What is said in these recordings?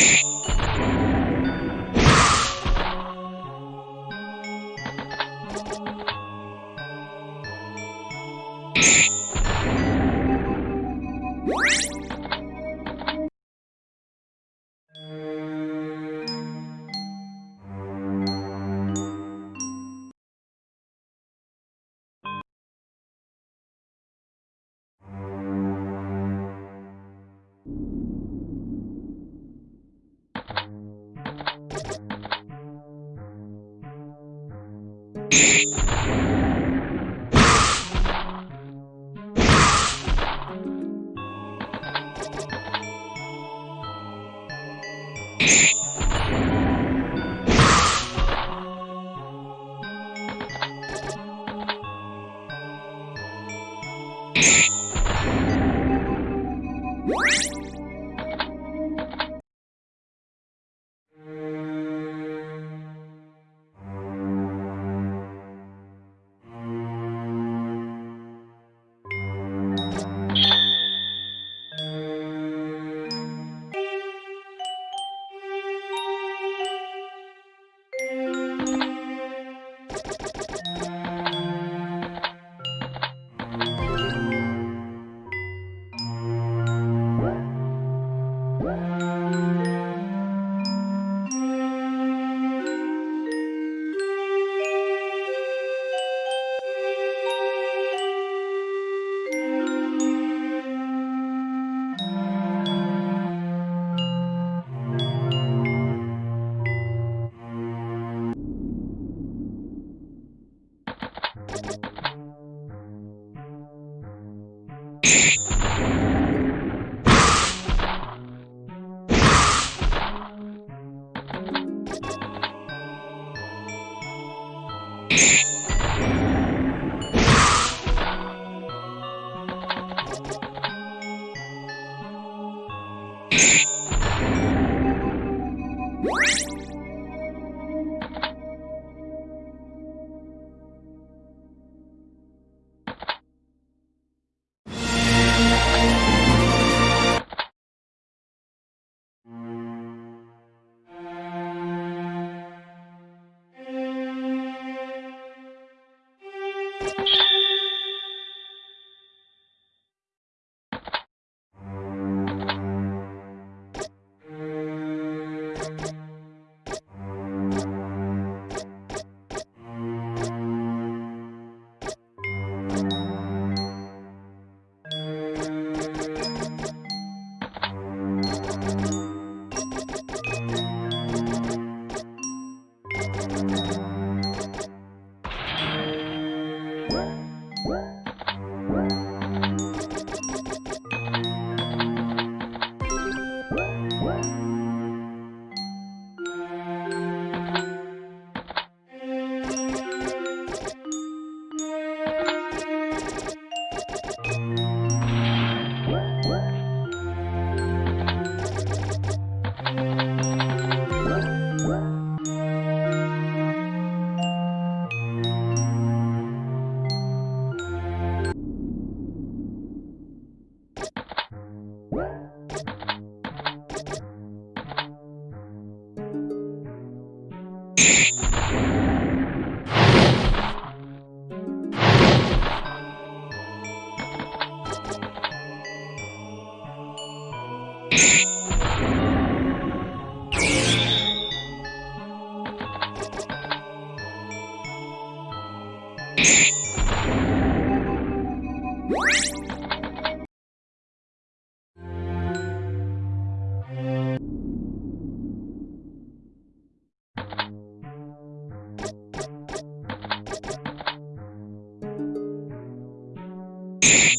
Oh. Shh. you you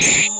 you